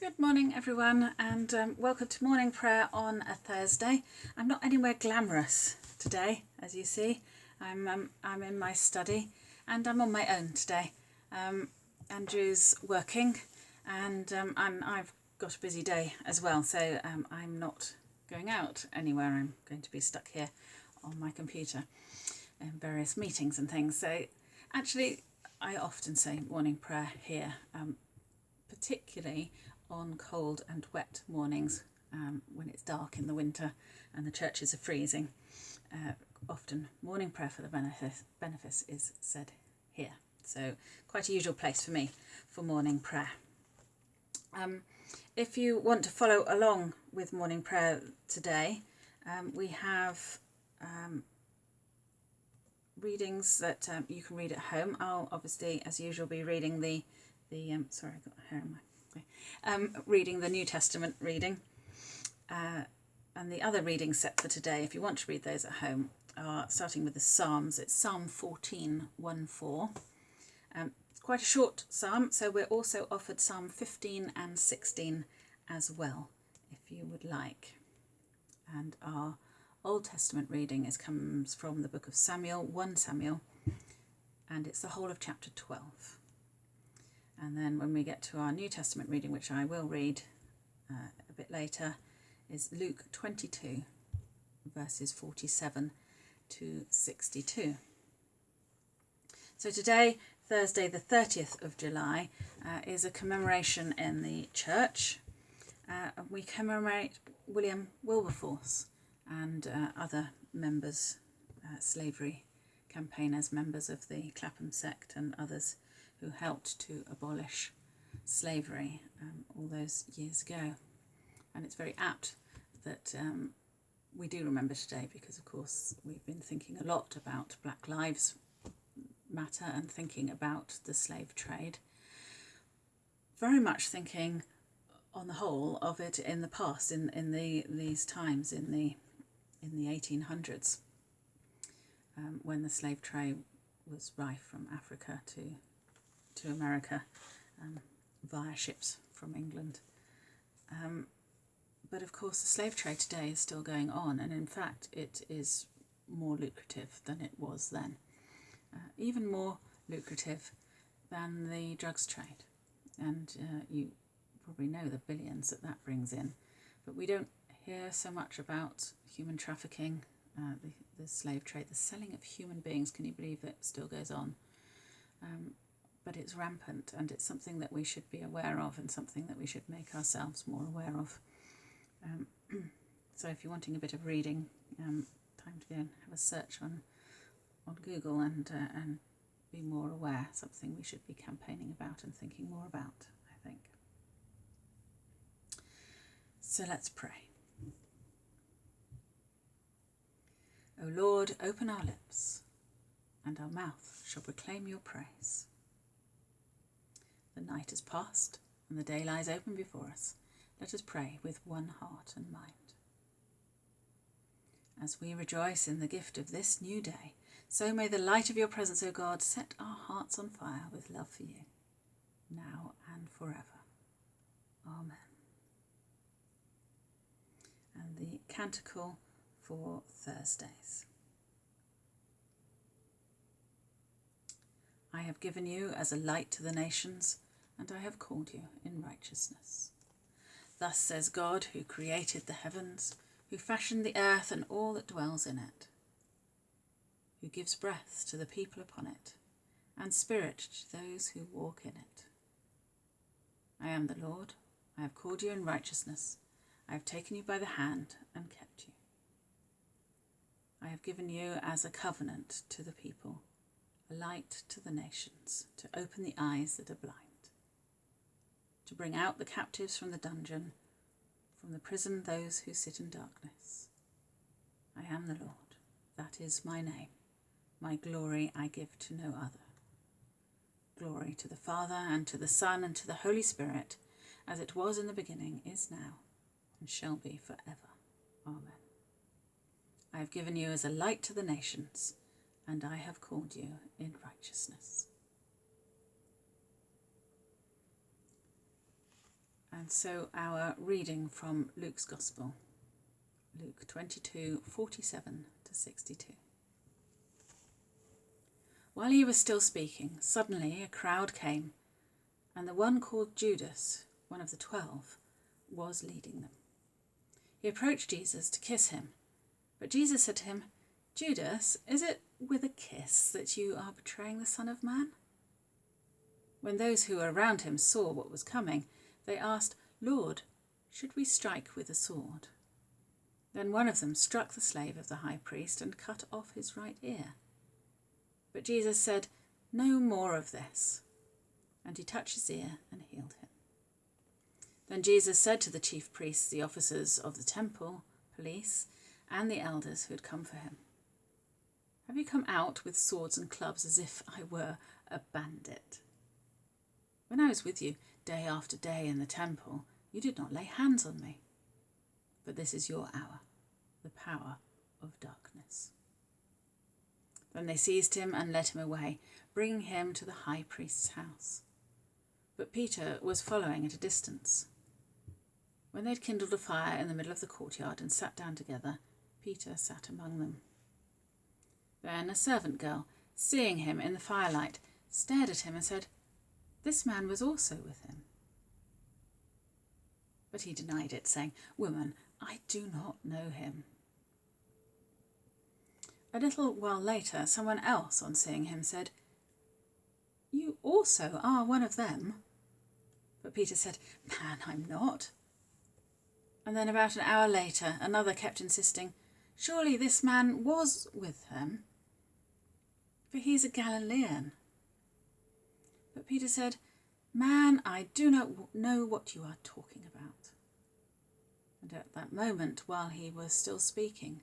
Good morning, everyone, and um, welcome to morning prayer on a Thursday. I'm not anywhere glamorous today, as you see. I'm um, I'm in my study, and I'm on my own today. Um, Andrew's working, and um, I'm I've got a busy day as well, so um, I'm not going out anywhere. I'm going to be stuck here on my computer in various meetings and things. So, actually, I often say morning prayer here, um, particularly on cold and wet mornings um, when it's dark in the winter and the churches are freezing. Uh, often morning prayer for the benefice, benefice is said here. So quite a usual place for me for morning prayer. Um, if you want to follow along with morning prayer today, um, we have um, readings that um, you can read at home. I'll obviously, as usual, be reading the the um, sorry, I got hair in my um, reading the New Testament reading. Uh, and the other reading set for today, if you want to read those at home, are starting with the Psalms. It's Psalm 14, 1 4. Um, it's quite a short psalm, so we're also offered Psalm 15 and 16 as well, if you would like. And our Old Testament reading is comes from the book of Samuel, 1 Samuel, and it's the whole of chapter 12. And then when we get to our New Testament reading, which I will read uh, a bit later, is Luke 22, verses 47 to 62. So today, Thursday, the 30th of July, uh, is a commemoration in the church. Uh, we commemorate William Wilberforce and uh, other members, uh, slavery campaigners, members of the Clapham sect, and others who helped to abolish slavery um, all those years ago. And it's very apt that um, we do remember today because, of course, we've been thinking a lot about Black Lives Matter and thinking about the slave trade. Very much thinking, on the whole, of it in the past, in, in the these times, in the in the 1800s, um, when the slave trade was rife from Africa to to America um, via ships from England. Um, but of course, the slave trade today is still going on, and in fact, it is more lucrative than it was then. Uh, even more lucrative than the drugs trade. And uh, you probably know the billions that that brings in. But we don't hear so much about human trafficking, uh, the, the slave trade, the selling of human beings. Can you believe that still goes on? Um, but it's rampant and it's something that we should be aware of and something that we should make ourselves more aware of. Um, so if you're wanting a bit of reading, um, time to go and have a search on on Google and uh, and be more aware. Something we should be campaigning about and thinking more about. I think. So let's pray. O Lord, open our lips, and our mouth shall proclaim your praise. The night is past, and the day lies open before us. Let us pray with one heart and mind. As we rejoice in the gift of this new day, so may the light of your presence, O God, set our hearts on fire with love for you, now and forever. Amen. And the canticle for Thursdays. I have given you as a light to the nations and I have called you in righteousness. Thus says God, who created the heavens, who fashioned the earth and all that dwells in it, who gives breath to the people upon it, and spirit to those who walk in it. I am the Lord, I have called you in righteousness, I have taken you by the hand and kept you. I have given you as a covenant to the people, a light to the nations, to open the eyes that are blind to bring out the captives from the dungeon, from the prison those who sit in darkness. I am the Lord, that is my name. My glory I give to no other. Glory to the Father, and to the Son, and to the Holy Spirit, as it was in the beginning, is now, and shall be for ever. Amen. I have given you as a light to the nations, and I have called you in righteousness. And so our reading from Luke's Gospel, Luke 22 47 to 62. While he was still speaking, suddenly a crowd came, and the one called Judas, one of the twelve, was leading them. He approached Jesus to kiss him, but Jesus said to him, Judas, is it with a kiss that you are betraying the Son of Man? When those who were around him saw what was coming, they asked, Lord, should we strike with a sword? Then one of them struck the slave of the high priest and cut off his right ear. But Jesus said, No more of this. And he touched his ear and healed him. Then Jesus said to the chief priests, the officers of the temple, police, and the elders who had come for him, Have you come out with swords and clubs as if I were a bandit? When I was with you day after day in the temple, you did not lay hands on me. But this is your hour, the power of darkness. Then they seized him and led him away, bringing him to the high priest's house. But Peter was following at a distance. When they had kindled a fire in the middle of the courtyard and sat down together, Peter sat among them. Then a servant girl, seeing him in the firelight, stared at him and said, This man was also with him. But he denied it, saying, Woman, I do not know him. A little while later, someone else, on seeing him, said, You also are one of them. But Peter said, Man, I'm not. And then about an hour later, another kept insisting, Surely this man was with them, for he's a Galilean. But Peter said, Man, I do not know what you are talking about. And at that moment, while he was still speaking,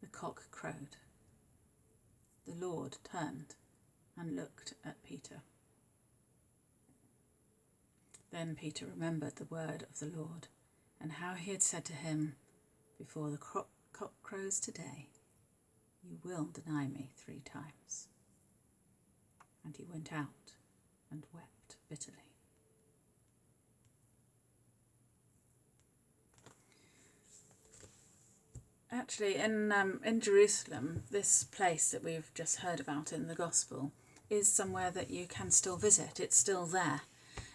the cock crowed. The Lord turned and looked at Peter. Then Peter remembered the word of the Lord and how he had said to him, Before the cock crows today, you will deny me three times. And he went out and wept bitterly. Actually, in um, in Jerusalem, this place that we've just heard about in the Gospel is somewhere that you can still visit. It's still there.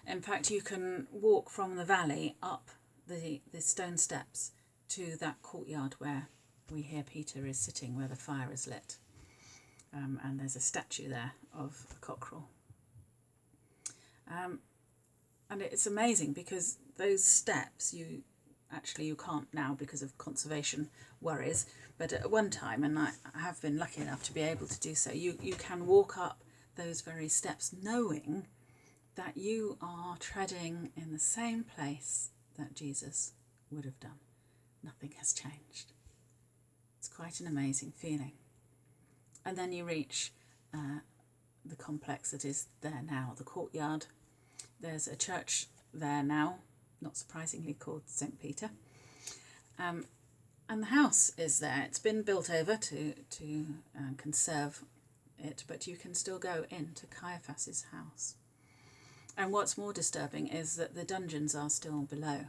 In fact, you can walk from the valley up the the stone steps to that courtyard where we hear Peter is sitting, where the fire is lit, um, and there's a statue there of a cockerel. Um, and it's amazing because those steps you actually you can't now because of conservation worries but at one time and I have been lucky enough to be able to do so you you can walk up those very steps knowing that you are treading in the same place that Jesus would have done. Nothing has changed. It's quite an amazing feeling. And then you reach uh, the complex that is there now the courtyard there's a church there now not surprisingly called St. Peter. Um, and the house is there. It's been built over to, to uh, conserve it, but you can still go into Caiaphas's house. And what's more disturbing is that the dungeons are still below.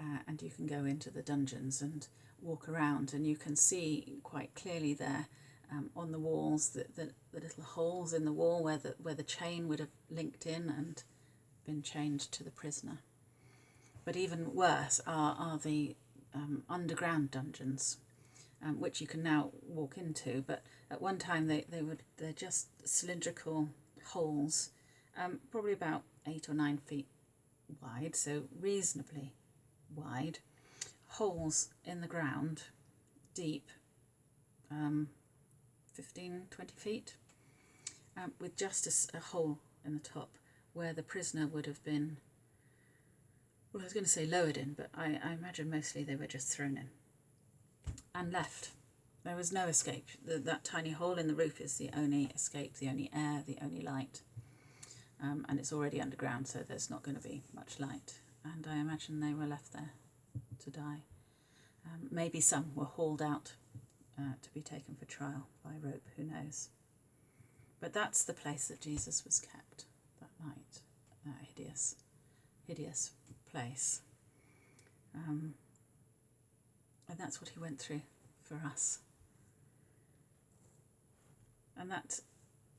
Uh, and you can go into the dungeons and walk around, and you can see quite clearly there um, on the walls the, the, the little holes in the wall where the, where the chain would have linked in and been chained to the prisoner. But even worse are, are the um, underground dungeons, um, which you can now walk into. But at one time they, they would they're just cylindrical holes, um, probably about eight or nine feet wide, so reasonably wide, holes in the ground, deep, um, 15, 20 feet, um, with just a, a hole in the top where the prisoner would have been well, I was going to say lowered in, but I, I imagine mostly they were just thrown in and left. There was no escape. The, that tiny hole in the roof is the only escape, the only air, the only light. Um, and it's already underground, so there's not going to be much light. And I imagine they were left there to die. Um, maybe some were hauled out uh, to be taken for trial by rope, who knows. But that's the place that Jesus was kept that night. Uh, hideous, hideous place. Um, and that's what he went through for us. And that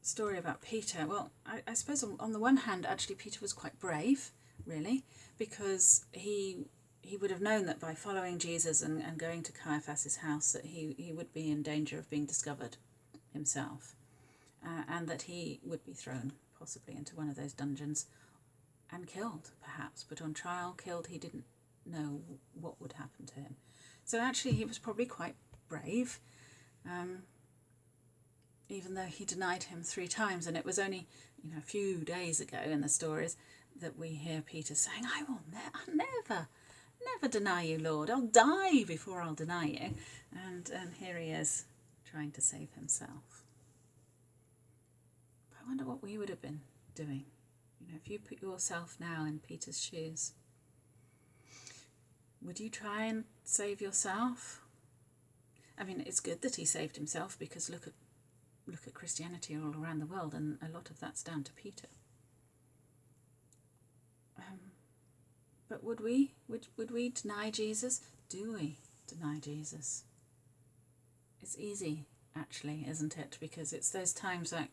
story about Peter, well, I, I suppose on, on the one hand, actually, Peter was quite brave, really, because he he would have known that by following Jesus and, and going to Caiaphas's house that he, he would be in danger of being discovered himself uh, and that he would be thrown possibly into one of those dungeons and killed perhaps. But on trial killed he didn't know what would happen to him. So actually he was probably quite brave um, even though he denied him three times. And it was only you know a few days ago in the stories that we hear peter saying i will ne- never never deny you, Lord. I'll die before I'll deny you. And, and here he is trying to save himself. But I wonder what we would have been doing. You know, if you put yourself now in Peter's shoes, would you try and save yourself? I mean, it's good that he saved himself because look at look at Christianity all around the world, and a lot of that's down to Peter. Um, but would we? Would, would we deny Jesus? Do we deny Jesus? It's easy, actually, isn't it? Because it's those times like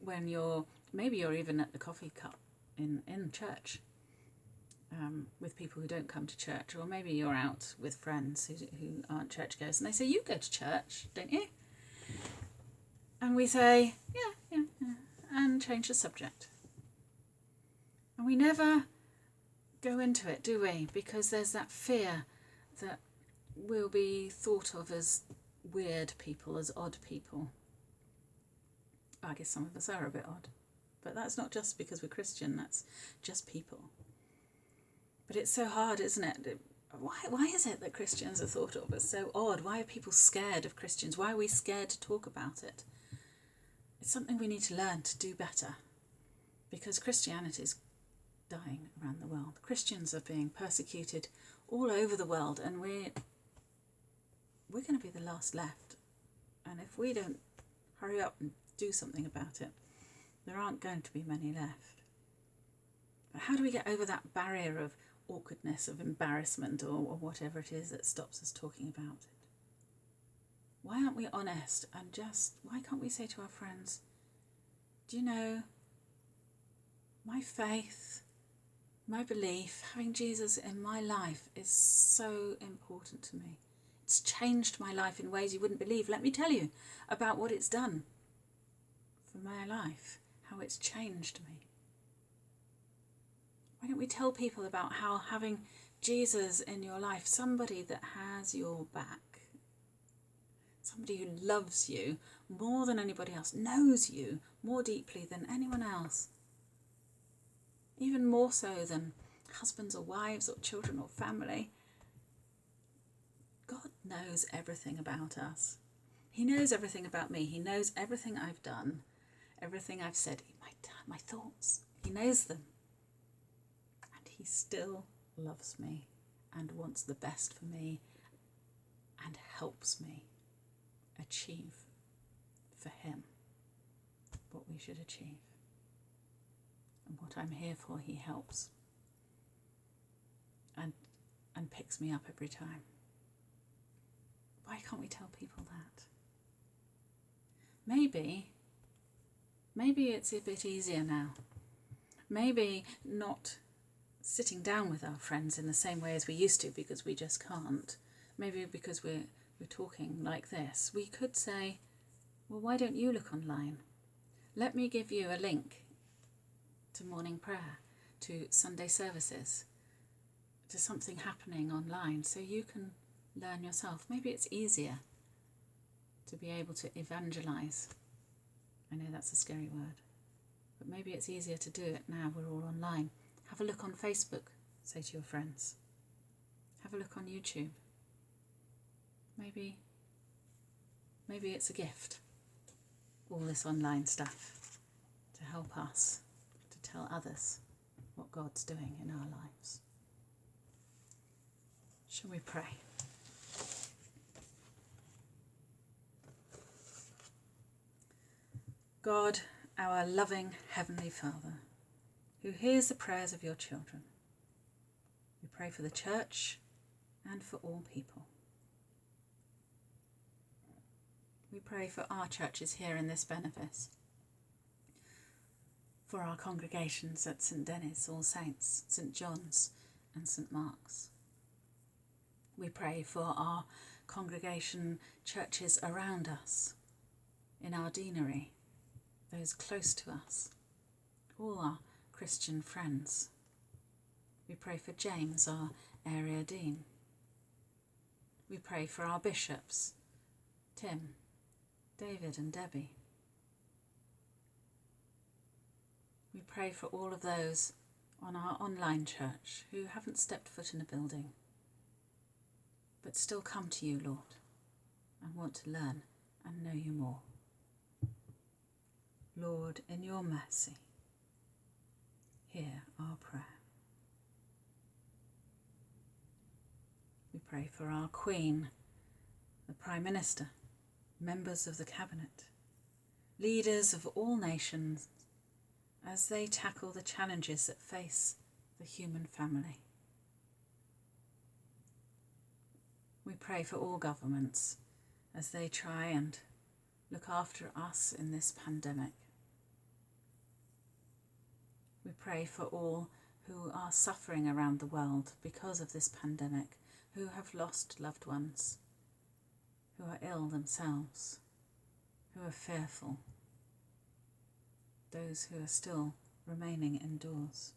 when you're, maybe you're even at the coffee cup in, in church um, with people who don't come to church, or maybe you're out with friends who, who aren't churchgoers and they say, You go to church, don't you? And we say, Yeah, yeah, yeah, and change the subject. And we never go into it, do we? Because there's that fear that we'll be thought of as weird people, as odd people. I guess some of us are a bit odd, but that's not just because we're Christian, that's just people. But it's so hard, isn't it? Why, why is it that Christians are thought of as so odd? Why are people scared of Christians? Why are we scared to talk about it? It's something we need to learn to do better because Christianity is dying around the world. Christians are being persecuted all over the world, and we're we're going to be the last left. And if we don't hurry up and do something about it, there aren't going to be many left. But how do we get over that barrier of awkwardness, of embarrassment, or, or whatever it is that stops us talking about it? Why aren't we honest and just, why can't we say to our friends, do you know, my faith my belief, having Jesus in my life, is so important to me. It's changed my life in ways you wouldn't believe. Let me tell you about what it's done for my life, how it's changed me. Why don't we tell people about how having Jesus in your life, somebody that has your back, somebody who loves you more than anybody else, knows you more deeply than anyone else, even more so than husbands or wives or children or family. God knows everything about us. He knows everything about me. He knows everything I've done, everything I've said, my, my thoughts. He knows them. And He still loves me and wants the best for me and helps me achieve for Him what we should achieve and what I'm here for, He helps and, and picks me up every time. Why can't we tell people that? Maybe, maybe it's a bit easier now. Maybe not sitting down with our friends in the same way as we used to because we just can't. Maybe because we're, we're talking like this. We could say, well, why don't you look online? Let me give you a link to morning prayer, to Sunday services, to something happening online so you can learn yourself. Maybe it's easier to be able to evangelize. I know that's a scary word, but maybe it's easier to do it now we're all online. Have a look on Facebook, say to your friends. Have a look on YouTube. Maybe maybe it's a gift. All this online stuff to help us tell others what God's doing in our lives. Shall we pray? God, our loving Heavenly Father, who hears the prayers of your children, we pray for the church and for all people. We pray for our churches here in this benefice, for our congregations at St Denis, All Saints, St John's, and St Mark's. We pray for our congregation churches around us, in our deanery, those close to us, all our Christian friends. We pray for James, our area dean. We pray for our bishops, Tim, David, and Debbie. We pray for all of those on our online church who haven't stepped foot in a building, but still come to you, Lord, and want to learn and know you more. Lord, in your mercy, hear our prayer. We pray for our Queen, the Prime Minister, members of the Cabinet, leaders of all nations as they tackle the challenges that face the human family. We pray for all governments as they try and look after us in this pandemic. We pray for all who are suffering around the world because of this pandemic, who have lost loved ones, who are ill themselves, who are fearful, those who are still remaining indoors.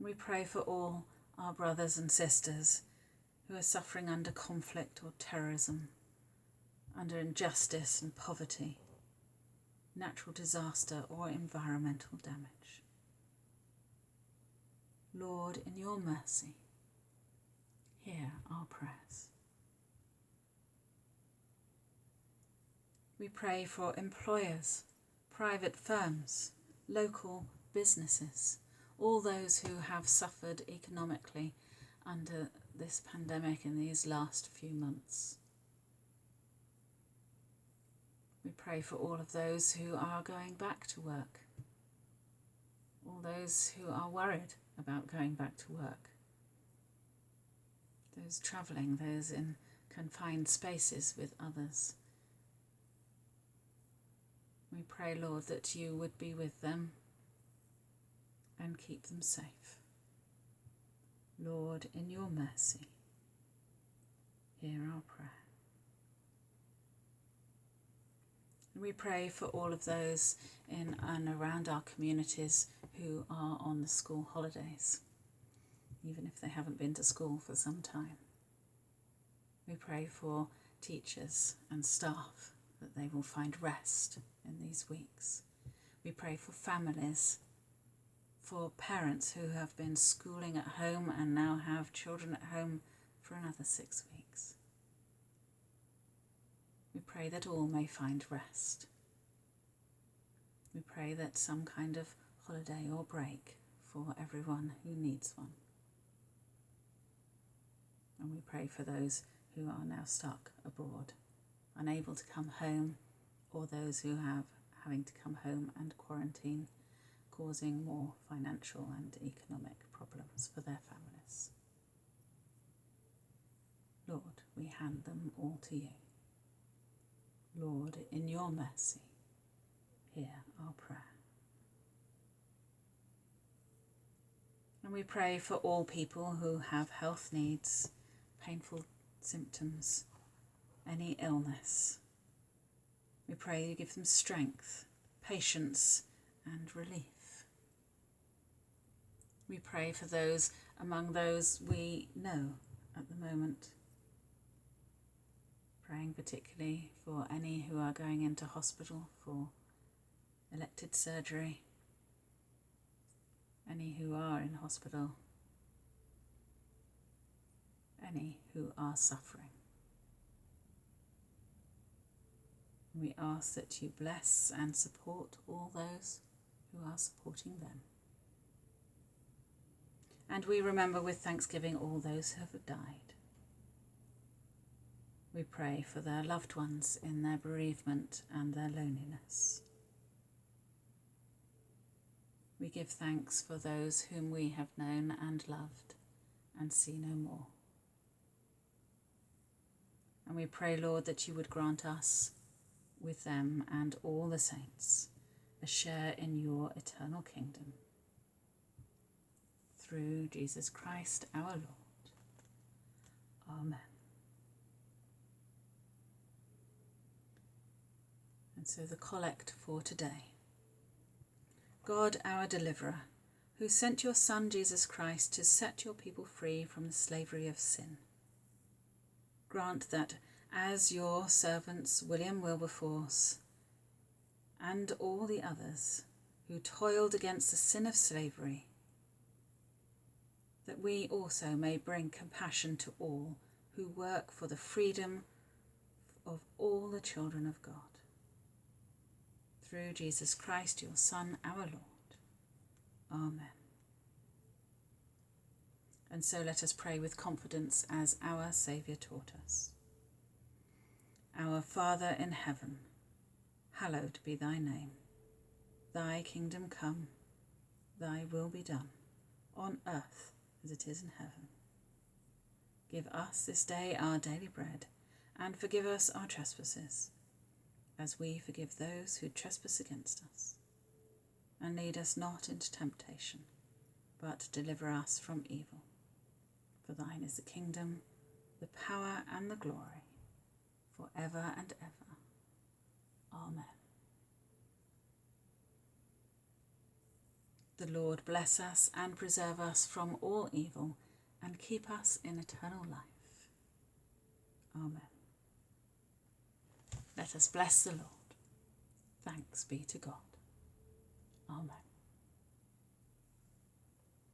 We pray for all our brothers and sisters who are suffering under conflict or terrorism, under injustice and poverty natural disaster, or environmental damage. Lord, in your mercy, hear our prayers. We pray for employers, private firms, local businesses, all those who have suffered economically under this pandemic in these last few months. We pray for all of those who are going back to work, all those who are worried about going back to work, those travelling, those in confined spaces with others. We pray, Lord, that you would be with them and keep them safe. Lord, in your mercy, hear our prayer. We pray for all of those in and around our communities who are on the school holidays, even if they haven't been to school for some time. We pray for teachers and staff that they will find rest in these weeks. We pray for families, for parents who have been schooling at home and now have children at home for another six weeks. We pray that all may find rest. We pray that some kind of holiday or break for everyone who needs one. And we pray for those who are now stuck abroad, unable to come home, or those who have having to come home and quarantine, causing more financial and economic problems for their families. Lord, we hand them all to you. Lord, in your mercy, hear our prayer. And we pray for all people who have health needs, painful symptoms, any illness. We pray you give them strength, patience, and relief. We pray for those among those we know at the moment praying particularly for any who are going into hospital for elected surgery, any who are in hospital, any who are suffering. We ask that you bless and support all those who are supporting them. And we remember with thanksgiving all those who have died. We pray for their loved ones in their bereavement and their loneliness. We give thanks for those whom we have known and loved and see no more. And we pray, Lord, that you would grant us, with them and all the saints, a share in your eternal kingdom. Through Jesus Christ our Lord. Amen. And so the collect for today. God, our deliverer, who sent your Son Jesus Christ to set your people free from the slavery of sin. Grant that, as your servants William Wilberforce and all the others who toiled against the sin of slavery, that we also may bring compassion to all who work for the freedom of all the children of God through Jesus Christ, your Son, our Lord. Amen. And so let us pray with confidence as our Saviour taught us. Our Father in heaven, hallowed be thy name. Thy kingdom come, thy will be done, on earth as it is in heaven. Give us this day our daily bread, and forgive us our trespasses as we forgive those who trespass against us. And lead us not into temptation, but deliver us from evil. For thine is the kingdom, the power, and the glory, for ever and ever. Amen. The Lord bless us and preserve us from all evil, and keep us in eternal life. Amen. Let us bless the Lord. Thanks be to God.